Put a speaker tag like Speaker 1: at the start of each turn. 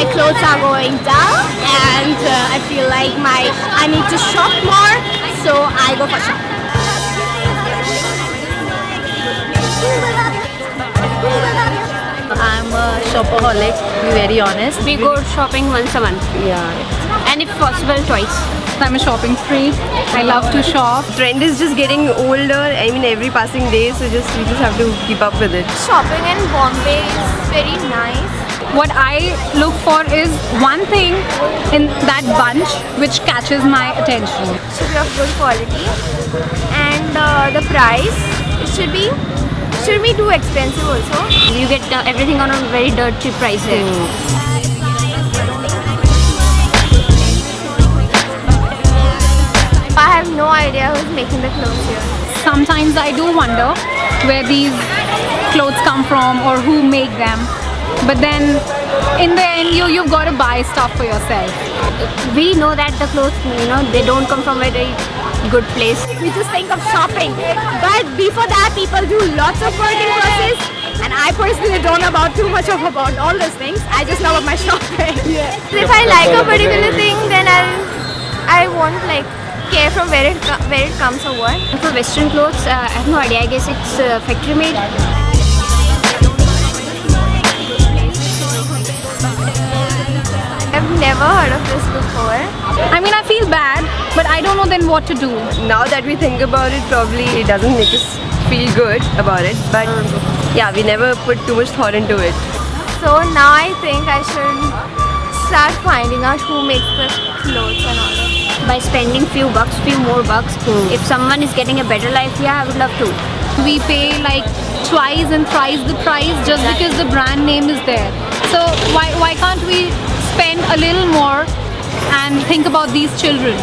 Speaker 1: my clothes are going down and uh, I feel like my I need to shop more so I go for shopping.
Speaker 2: I'm a shopaholic, to be very honest.
Speaker 3: We go shopping once a month
Speaker 2: Yeah.
Speaker 3: and if possible twice.
Speaker 4: I'm a shopping spree. I love to shop.
Speaker 5: trend is just getting older. I mean, every passing day, so just we just have to keep up with it.
Speaker 1: Shopping in Bombay is very nice.
Speaker 4: What I look for is one thing in that bunch which catches my attention.
Speaker 1: should be of good quality and uh, the price it should be should be too expensive also
Speaker 3: You get uh, everything on a very dirt cheap price here.
Speaker 1: I idea who's making the clothes here
Speaker 4: Sometimes I do wonder where these clothes come from or who make them. But then in the end you you've got to buy stuff for yourself.
Speaker 3: We know that the clothes, you know, they don't come from a very good place.
Speaker 1: we just think of shopping but before that people do lots of work in process and I personally don't know about too much of about all those things I just know about my shopping if I like a particular thing then I'll I won't like care from where it where it comes or what
Speaker 3: For western clothes, uh, I have no idea. I guess it's uh, factory made.
Speaker 1: I've never heard of this before
Speaker 4: I mean I feel bad but I don't know then what to do.
Speaker 5: Now that we think about it, probably it doesn't make us feel good about it. But yeah, we never put too much thought into it.
Speaker 1: so now I think I should start finding out who makes the clothes and all that
Speaker 3: By spending few bucks, few more bucks. Hmm. If someone is getting a better life, yeah, I would love to.
Speaker 4: We pay like twice and thrice the price just because the brand name is there. So why, why can't we spend a little more and think about these children?